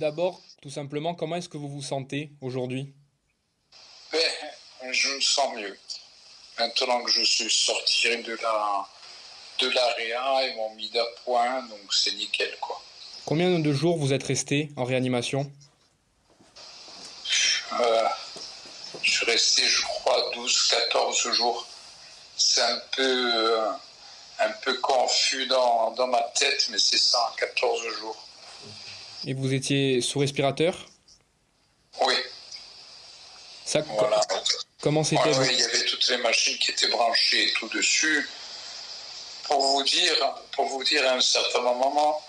D'abord, tout simplement, comment est-ce que vous vous sentez aujourd'hui? Ben, Je me sens mieux. Maintenant que je suis sorti de la de l'AREA, ils m'ont mis d'appoint, donc c'est nickel quoi. Combien de jours vous êtes resté en réanimation? Euh, Je suis resté, je crois, 12-14 jours. C'est un peu, euh, un peu confus dans, dans ma tête, mais c'est ça, 14 jours. Et vous étiez sous respirateur Oui. Ça, Comment c'était Oui, il y avait toutes les machines qui étaient branchées et tout dessus. Pour vous dire, pour vous dire à un certain moment,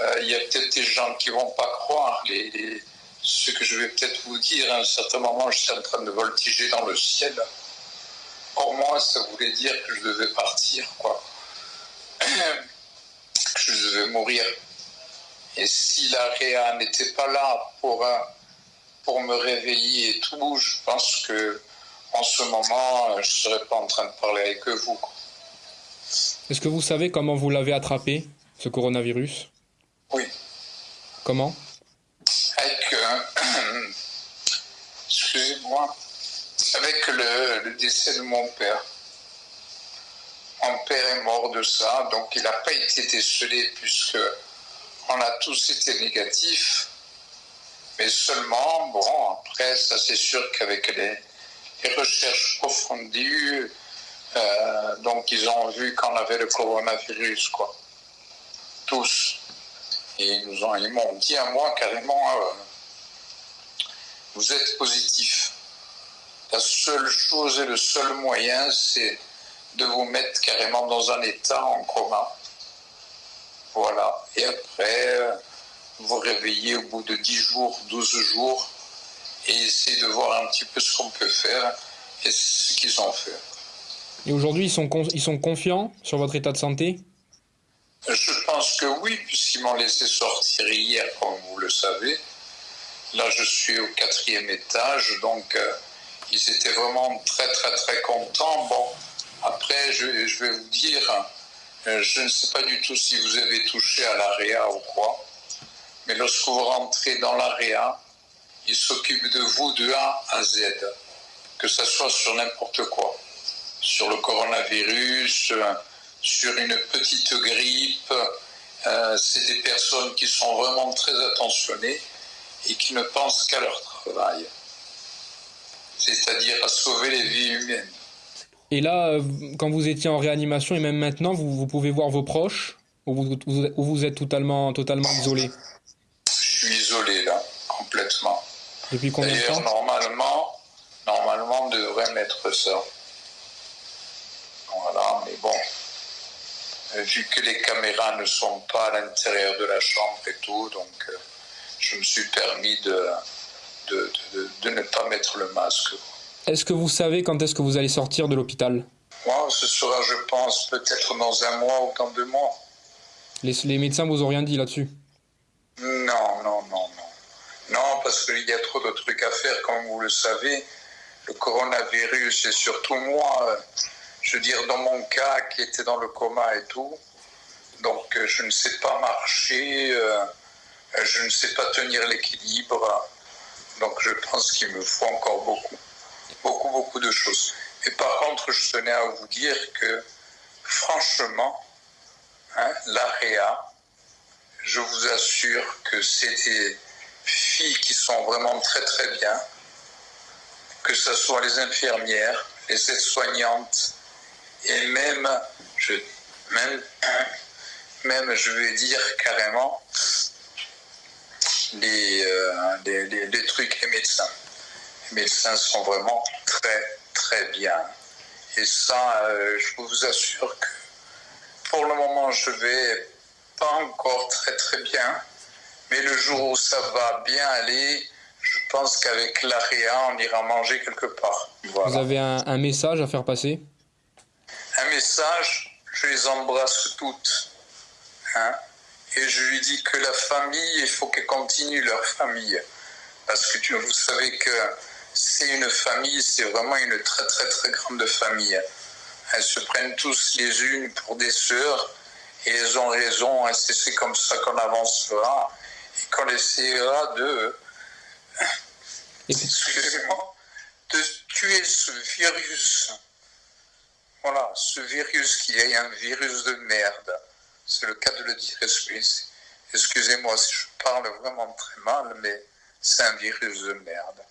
euh, il y a peut-être des gens qui vont pas croire les, ce que je vais peut-être vous dire. À un certain moment, je suis en train de voltiger dans le ciel. Pour moi, ça voulait dire que je devais partir, quoi. que je devais mourir. Et si la Réa n'était pas là pour, euh, pour me réveiller et tout, je pense que en ce moment, je ne serais pas en train de parler avec vous. Est-ce que vous savez comment vous l'avez attrapé, ce coronavirus? Oui. Comment? Avec, euh, excusez-moi, avec le, le décès de mon père. Mon père est mort de ça, donc il n'a pas été décelé puisque on a tous été négatifs, mais seulement, bon, après, ça c'est sûr qu'avec les, recherches approfondies, euh, donc ils ont vu qu'on avait le coronavirus, quoi. Tous. Et ils nous ont, ils m'ont dit à moi carrément, euh, vous êtes positif. La seule chose et le seul moyen, c'est de vous mettre carrément dans un état en coma. Voilà. Et après, euh, vous réveillez au bout de 10 jours, 12 jours, et essayez de voir un petit peu ce qu'on peut faire et ce qu'ils ont fait. Et aujourd'hui, ils sont, ils sont confiants sur votre état de santé? Je pense que oui, puisqu'ils m'ont laissé sortir hier, comme vous le savez. Là, je suis au quatrième étage, donc euh, ils étaient vraiment très, très, très contents. Bon, après, je, je vais vous dire, je ne sais pas du tout si vous avez touché à l'AREA ou quoi, mais lorsque vous rentrez dans l'AREA, il s'occupe de vous de A à Z, que ce soit sur n'importe quoi, sur le coronavirus, euh, sur une petite grippe. Euh, c'est des personnes qui sont vraiment très attentionnées et qui ne pensent qu'à leur travail, c'est-à-dire à sauver les vies humaines. Et là, euh, quand vous étiez en réanimation et même maintenant, vous, pouvez voir vos proches ou vous, vous, êtes totalement, totalement isolé Je suis isolé là, complètement. Depuis combien de temps? normalement, normalement, on devrait mettre ça. Voilà, mais bon, euh, vu que les caméras ne sont pas à l'intérieur de la chambre et tout, donc euh, je me suis permis de, de, de ne pas mettre le masque. Est-ce que vous savez quand est-ce que vous allez sortir de l'hôpital? Moi, ce sera, je pense, peut-être dans un mois ou dans deux mois. Les, les médecins vous ont rien dit là-dessus? Non, non, non, non. Non, parce qu'il y a trop de trucs à faire, comme vous le savez. Le coronavirus et surtout moi, euh, je veux dire, dans mon cas, qui était dans le coma et tout, donc euh, je ne sais pas marcher, euh, je ne sais pas tenir l'équilibre. Donc je pense qu'il me faut encore beaucoup beaucoup, beaucoup de choses. Et par contre, je tenais à vous dire que, franchement, hein, l'AREA, je vous assure que c'est des filles qui sont vraiment très, très bien, que ce soit les infirmières, les aides-soignantes, et même, je, même, même, je vais dire carrément, les, euh, trucs, les médecins médecins sont vraiment très, très bien. Et ça, euh, je vous assure que pour le moment, je vais pas encore très, très bien. Mais le jour où ça va bien aller, je pense qu'avec l'ARIA, on ira manger quelque part. Vous avez un, message à faire passer? Un message, je les embrasse toutes. Hein et je lui dis que la famille, il faut qu'elle continue leur famille. Parce que vous savez que c'est une famille, c'est vraiment une très très très grande famille. Elles se prennent tous les unes pour des sœurs et elles ont raison, hein, c'est comme ça qu'on avancera. et qu'on essaiera de, excusez-moi, de tuer ce virus. Voilà, ce virus qui est un virus de merde. C'est le cas de le dire. Excusez-moi si je parle vraiment très mal, mais c'est un virus de merde.